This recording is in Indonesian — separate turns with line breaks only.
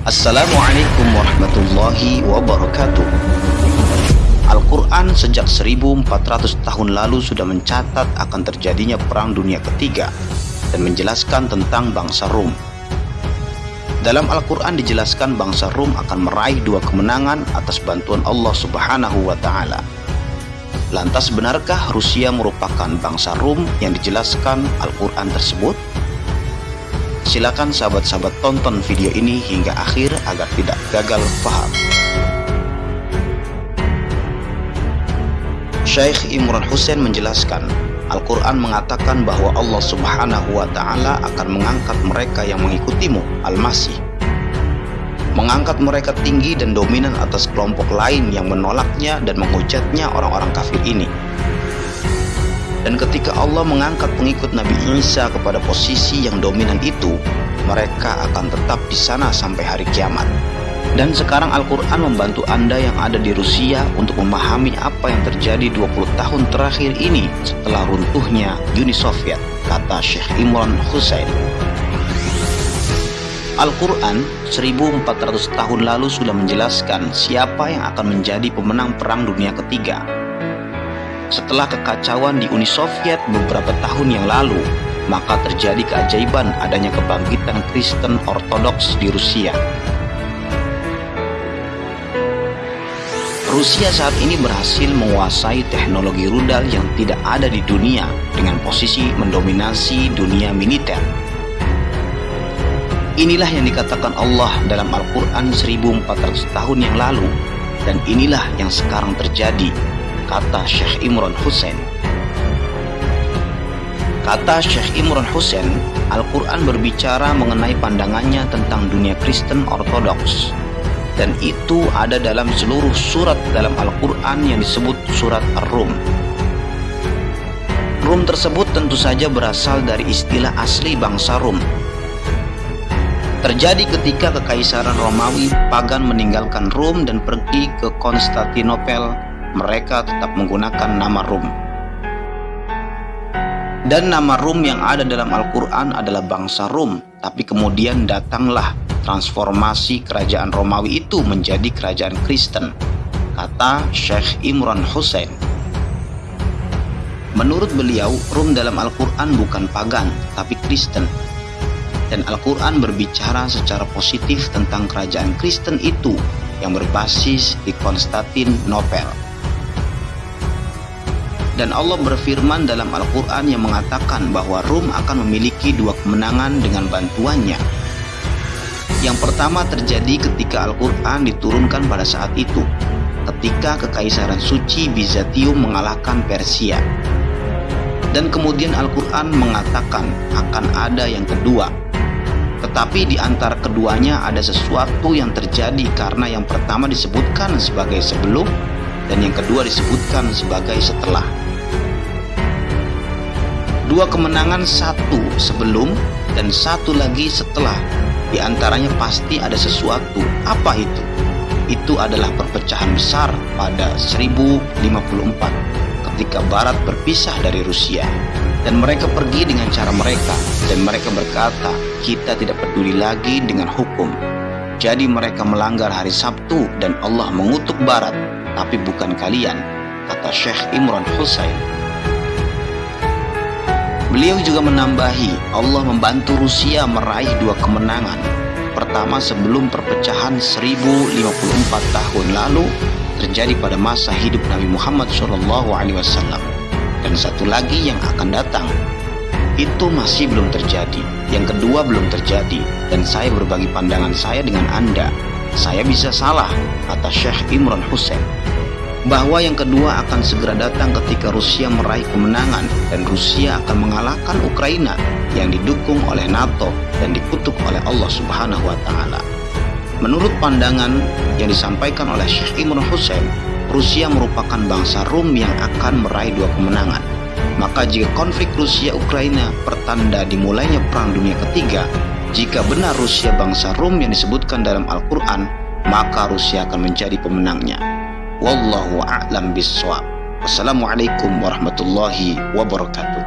Assalamualaikum warahmatullahi wabarakatuh Al-Quran sejak 1400 tahun lalu sudah mencatat akan terjadinya Perang Dunia Ketiga dan menjelaskan tentang bangsa Rum. Dalam Al-Quran dijelaskan bangsa Rum akan meraih dua kemenangan atas bantuan Allah Subhanahu wa Ta'ala. Lantas, benarkah Rusia merupakan bangsa Rum yang dijelaskan Al-Quran tersebut? Silakan sahabat-sahabat tonton video ini hingga akhir agar tidak gagal paham. Syekh Imran Hussein menjelaskan, Al-Quran mengatakan bahwa Allah Subhanahu wa Ta'ala akan mengangkat mereka yang mengikutimu, Al-Masih. Mengangkat mereka tinggi dan dominan atas kelompok lain yang menolaknya dan menghujatnya orang-orang kafir ini. Ketika Allah mengangkat pengikut Nabi Isa kepada posisi yang dominan itu, mereka akan tetap di sana sampai hari kiamat. Dan sekarang Al-Quran membantu Anda yang ada di Rusia untuk memahami apa yang terjadi 20 tahun terakhir ini setelah runtuhnya Uni Soviet, kata Syekh Imran Hussein. Al-Quran 1400 tahun lalu sudah menjelaskan siapa yang akan menjadi pemenang Perang Dunia Ketiga setelah kekacauan di Uni Soviet beberapa tahun yang lalu, maka terjadi keajaiban adanya kebangkitan Kristen Ortodoks di Rusia. Rusia saat ini berhasil menguasai teknologi rudal yang tidak ada di dunia dengan posisi mendominasi dunia militer. Inilah yang dikatakan Allah dalam Al-Quran 1400 tahun yang lalu dan inilah yang sekarang terjadi kata Syekh Imran Hussein. Kata Syekh Imran Hussein, Al-Quran berbicara mengenai pandangannya tentang dunia Kristen Ortodoks. Dan itu ada dalam seluruh surat dalam Al-Quran yang disebut surat Ar-Rum. Rum tersebut tentu saja berasal dari istilah asli bangsa Rum. Terjadi ketika Kekaisaran Romawi pagan meninggalkan Rum dan pergi ke Konstantinopel mereka tetap menggunakan nama Rum. Dan nama Rum yang ada dalam Al-Quran adalah bangsa Rum, tapi kemudian datanglah transformasi kerajaan Romawi itu menjadi kerajaan Kristen, kata Syekh Imran Hussein. Menurut beliau, Rum dalam Al-Quran bukan pagan, tapi Kristen. Dan Al-Quran berbicara secara positif tentang kerajaan Kristen itu yang berbasis di Konstantinopel. Dan Allah berfirman dalam Al-Quran yang mengatakan bahwa Rum akan memiliki dua kemenangan dengan bantuannya. Yang pertama terjadi ketika Al-Quran diturunkan pada saat itu, ketika Kekaisaran Suci Bizantium mengalahkan Persia. Dan kemudian Al-Quran mengatakan akan ada yang kedua. Tetapi di antara keduanya ada sesuatu yang terjadi karena yang pertama disebutkan sebagai sebelum dan yang kedua disebutkan sebagai setelah dua kemenangan satu sebelum dan satu lagi setelah. Di antaranya pasti ada sesuatu. Apa itu? Itu adalah perpecahan besar pada 1054 ketika Barat berpisah dari Rusia. Dan mereka pergi dengan cara mereka. Dan mereka berkata kita tidak peduli lagi dengan hukum. Jadi mereka melanggar hari Sabtu dan Allah mengutuk Barat. Tapi bukan kalian kata Syekh Imran Hussein Beliau juga menambahi, Allah membantu Rusia meraih dua kemenangan. Pertama sebelum perpecahan 1054 tahun lalu terjadi pada masa hidup Nabi Muhammad SAW. Dan satu lagi yang akan datang. Itu masih belum terjadi. Yang kedua belum terjadi. Dan saya berbagi pandangan saya dengan Anda. Saya bisa salah, kata Syekh Imran Hussein bahwa yang kedua akan segera datang ketika Rusia meraih kemenangan dan Rusia akan mengalahkan Ukraina yang didukung oleh NATO dan dikutuk oleh Allah Subhanahu wa taala. Menurut pandangan yang disampaikan oleh Syekh Imran Hussein, Rusia merupakan bangsa Rum yang akan meraih dua kemenangan. Maka jika konflik Rusia-Ukraina pertanda dimulainya Perang Dunia Ketiga, jika benar Rusia bangsa Rum yang disebutkan dalam Al-Quran, maka Rusia akan menjadi pemenangnya. Wallahu a'lam bishawab. Wassalamualaikum warahmatullahi wabarakatuh.